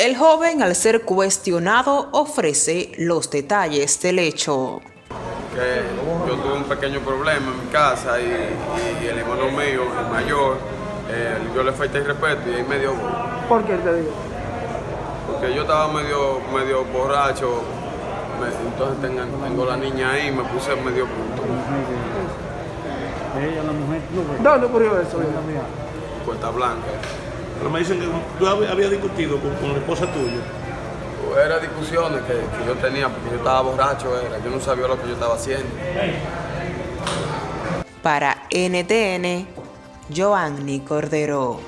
El joven, al ser cuestionado, ofrece los detalles del hecho. Que yo tuve un pequeño problema en mi casa y, y el hermano mío, el mayor, eh, yo le falté el respeto y ahí me dio... ¿Por qué te digo? Porque yo estaba medio, medio borracho, me- entonces tengo, tengo la niña ahí y me puse medio punto. Ella, la mujer, no, güey. ¿Dónde ocurrió eso? Puerta Blanca. Pero me dicen que tú hab- habías discutido con, con la esposa tuya. Era discusiones que, que yo tenía porque yo estaba borracho, era. yo no sabía lo que yo estaba haciendo. Para NTN, Joanny Cordero.